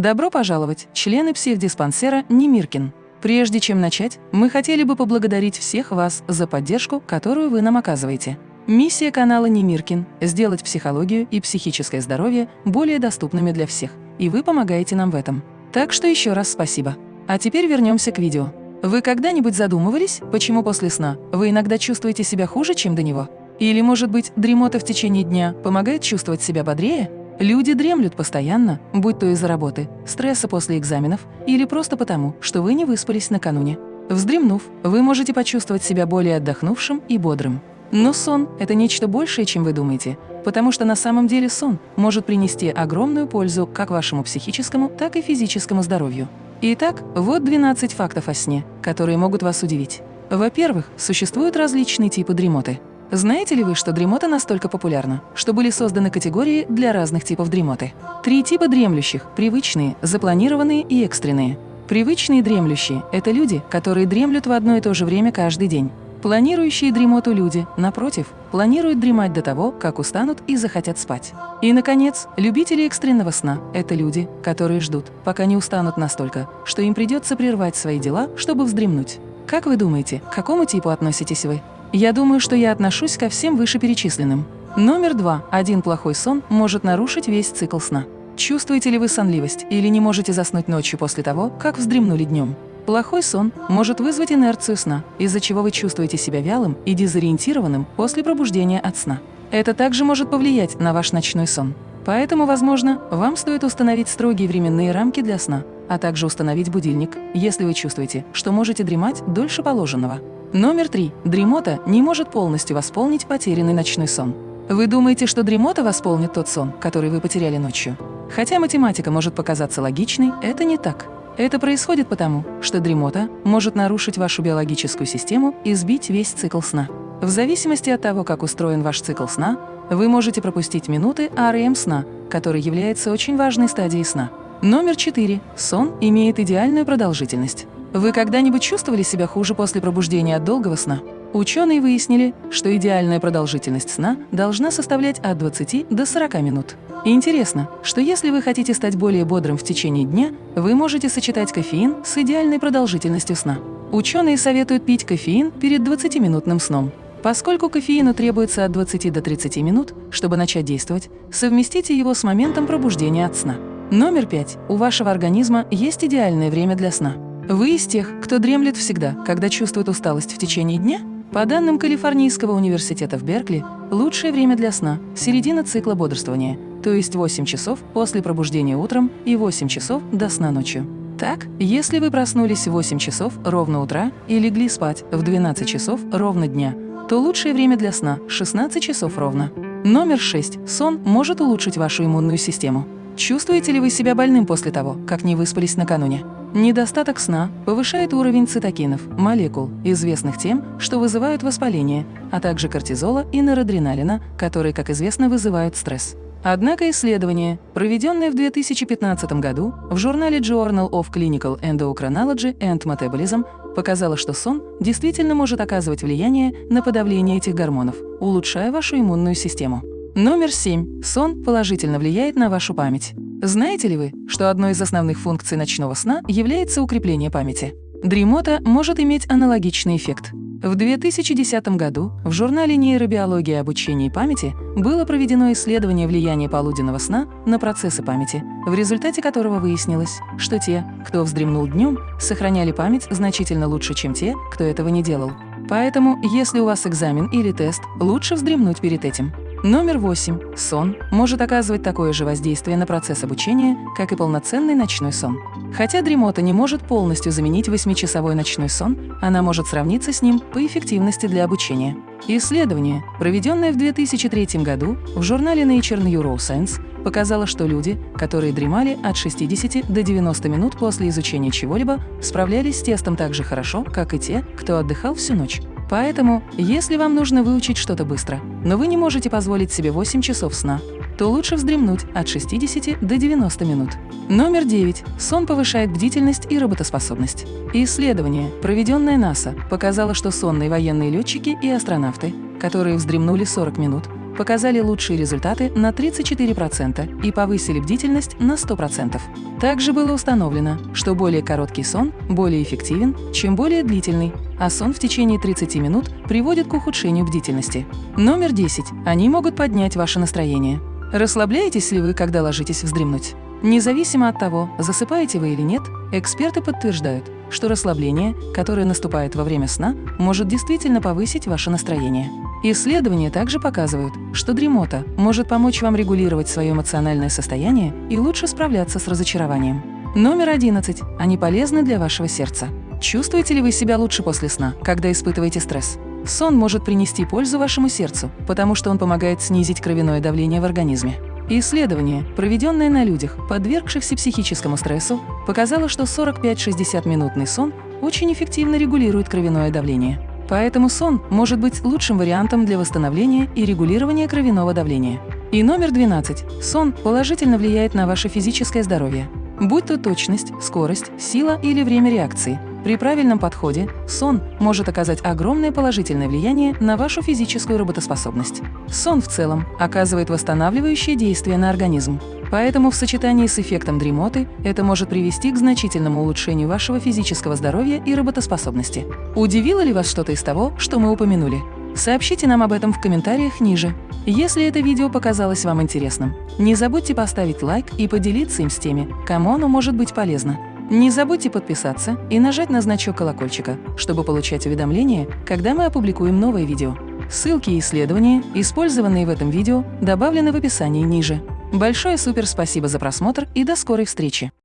Добро пожаловать, члены психдиспансера Немиркин. Прежде чем начать, мы хотели бы поблагодарить всех вас за поддержку, которую вы нам оказываете. Миссия канала Немиркин – сделать психологию и психическое здоровье более доступными для всех, и вы помогаете нам в этом. Так что еще раз спасибо. А теперь вернемся к видео. Вы когда-нибудь задумывались, почему после сна вы иногда чувствуете себя хуже, чем до него? Или, может быть, дремота в течение дня помогает чувствовать себя бодрее? Люди дремлют постоянно, будь то из-за работы, стресса после экзаменов или просто потому, что вы не выспались накануне. Вздремнув, вы можете почувствовать себя более отдохнувшим и бодрым. Но сон – это нечто большее, чем вы думаете, потому что на самом деле сон может принести огромную пользу как вашему психическому, так и физическому здоровью. Итак, вот 12 фактов о сне, которые могут вас удивить. Во-первых, существуют различные типы дремоты. Знаете ли вы, что дремота настолько популярна, что были созданы категории для разных типов дремоты? Три типа дремлющих – привычные, запланированные и экстренные. Привычные дремлющие – это люди, которые дремлют в одно и то же время каждый день. Планирующие дремоту люди, напротив, планируют дремать до того, как устанут и захотят спать. И, наконец, любители экстренного сна – это люди, которые ждут, пока не устанут настолько, что им придется прервать свои дела, чтобы вздремнуть. Как вы думаете, к какому типу относитесь вы? Я думаю, что я отношусь ко всем вышеперечисленным. Номер два. Один плохой сон может нарушить весь цикл сна. Чувствуете ли вы сонливость или не можете заснуть ночью после того, как вздремнули днем? Плохой сон может вызвать инерцию сна, из-за чего вы чувствуете себя вялым и дезориентированным после пробуждения от сна. Это также может повлиять на ваш ночной сон. Поэтому, возможно, вам стоит установить строгие временные рамки для сна, а также установить будильник, если вы чувствуете, что можете дремать дольше положенного. Номер три. Дремота не может полностью восполнить потерянный ночной сон. Вы думаете, что дремота восполнит тот сон, который вы потеряли ночью? Хотя математика может показаться логичной, это не так. Это происходит потому, что дремота может нарушить вашу биологическую систему и сбить весь цикл сна. В зависимости от того, как устроен ваш цикл сна, вы можете пропустить минуты REM сна, который является очень важной стадией сна. Номер 4. Сон имеет идеальную продолжительность. Вы когда-нибудь чувствовали себя хуже после пробуждения от долгого сна? Ученые выяснили, что идеальная продолжительность сна должна составлять от 20 до 40 минут. Интересно, что если вы хотите стать более бодрым в течение дня, вы можете сочетать кофеин с идеальной продолжительностью сна. Ученые советуют пить кофеин перед 20-минутным сном. Поскольку кофеину требуется от 20 до 30 минут, чтобы начать действовать, совместите его с моментом пробуждения от сна. Номер пять. У вашего организма есть идеальное время для сна. Вы из тех, кто дремлет всегда, когда чувствует усталость в течение дня? По данным Калифорнийского университета в Беркли, лучшее время для сна – середина цикла бодрствования, то есть 8 часов после пробуждения утром и 8 часов до сна ночью. Так, если вы проснулись в 8 часов ровно утра и легли спать в 12 часов ровно дня, то лучшее время для сна – 16 часов ровно. Номер 6. Сон может улучшить вашу иммунную систему. Чувствуете ли вы себя больным после того, как не выспались накануне? Недостаток сна повышает уровень цитокинов, молекул, известных тем, что вызывают воспаление, а также кортизола и норадреналина, которые, как известно, вызывают стресс. Однако исследование, проведенное в 2015 году в журнале Journal of Clinical Endocrinology and Metabolism, показало, что сон действительно может оказывать влияние на подавление этих гормонов, улучшая вашу иммунную систему. Номер 7. Сон положительно влияет на вашу память. Знаете ли вы, что одной из основных функций ночного сна является укрепление памяти? Дремота может иметь аналогичный эффект. В 2010 году в журнале «Нейробиология обучения и памяти» было проведено исследование влияния полуденного сна на процессы памяти, в результате которого выяснилось, что те, кто вздремнул днем, сохраняли память значительно лучше, чем те, кто этого не делал. Поэтому, если у вас экзамен или тест, лучше вздремнуть перед этим. Номер восемь. Сон может оказывать такое же воздействие на процесс обучения, как и полноценный ночной сон. Хотя дремота не может полностью заменить 8-часовой ночной сон, она может сравниться с ним по эффективности для обучения. Исследование, проведенное в 2003 году в журнале Nature Neuroscience, показало, что люди, которые дремали от 60 до 90 минут после изучения чего-либо, справлялись с тестом так же хорошо, как и те, кто отдыхал всю ночь. Поэтому, если вам нужно выучить что-то быстро, но вы не можете позволить себе 8 часов сна, то лучше вздремнуть от 60 до 90 минут. Номер 9. Сон повышает бдительность и работоспособность. Исследование, проведенное НАСА, показало, что сонные военные летчики и астронавты, которые вздремнули 40 минут, показали лучшие результаты на 34% и повысили бдительность на 100%. Также было установлено, что более короткий сон более эффективен, чем более длительный, а сон в течение 30 минут приводит к ухудшению бдительности. Номер 10. Они могут поднять ваше настроение. Расслабляетесь ли вы, когда ложитесь вздремнуть? Независимо от того, засыпаете вы или нет, эксперты подтверждают, что расслабление, которое наступает во время сна, может действительно повысить ваше настроение. Исследования также показывают, что дремота может помочь вам регулировать свое эмоциональное состояние и лучше справляться с разочарованием. Номер 11. Они полезны для вашего сердца. Чувствуете ли вы себя лучше после сна, когда испытываете стресс? Сон может принести пользу вашему сердцу, потому что он помогает снизить кровяное давление в организме. Исследование, проведенное на людях, подвергшихся психическому стрессу, показало, что 45-60-минутный сон очень эффективно регулирует кровяное давление. Поэтому сон может быть лучшим вариантом для восстановления и регулирования кровяного давления. И номер 12. Сон положительно влияет на ваше физическое здоровье. Будь то точность, скорость, сила или время реакции – при правильном подходе сон может оказать огромное положительное влияние на вашу физическую работоспособность. Сон в целом оказывает восстанавливающее действие на организм. Поэтому в сочетании с эффектом дремоты это может привести к значительному улучшению вашего физического здоровья и работоспособности. Удивило ли вас что-то из того, что мы упомянули? Сообщите нам об этом в комментариях ниже. Если это видео показалось вам интересным, не забудьте поставить лайк и поделиться им с теми, кому оно может быть полезно. Не забудьте подписаться и нажать на значок колокольчика, чтобы получать уведомления, когда мы опубликуем новое видео. Ссылки и исследования, использованные в этом видео, добавлены в описании ниже. Большое супер спасибо за просмотр и до скорой встречи!